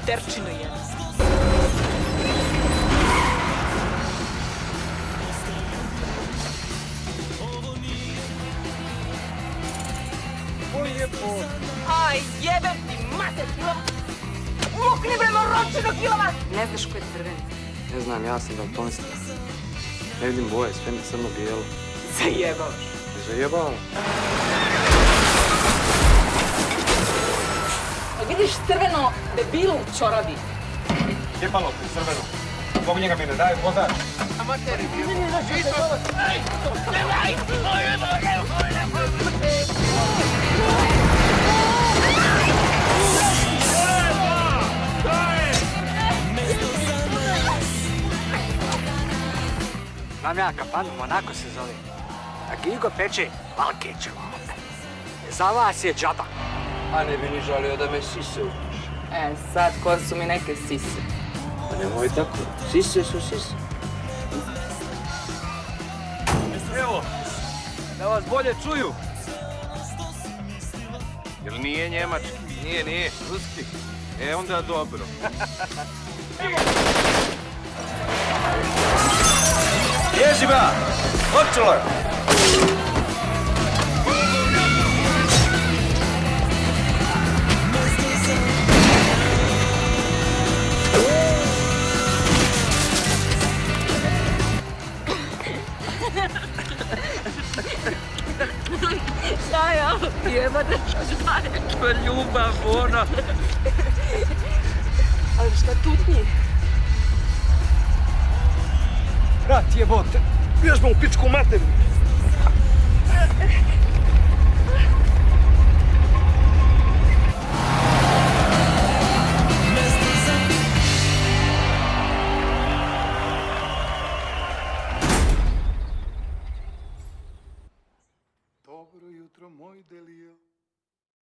Materčino jedna. Aj, jebem ti mater kilova! Lukni bre moročino kilova! Ne znaš ko je crveni? Ne znam, ja sam daltonista. Ne vidim boje, sve mi crno-bijelo. Zajebavaš. Zajebao. Crveno debilu u čoravi. Jebalo ti crveno. Zbog njega mi ne daju vozač. Znam ja kafanu, Monako se zove. A Gigo peče Valkećevo. Za vas je džaba. A ne bi ni žalio da me sise upiš. E, sad ko su mi neke sise. Pa nemoj tako. Sise su sise. Evo, da vas bolje čuju. Jel nije njemački? Nije, nije, ruski. E, onda dobro. Ježi ba! Odčelo je! Šta je ovo? Jebate, šta je? To je ljubav, ono. Ali šta tutnji? Rat jebote! Vježba u pičku materinu! dobro e o tromõe.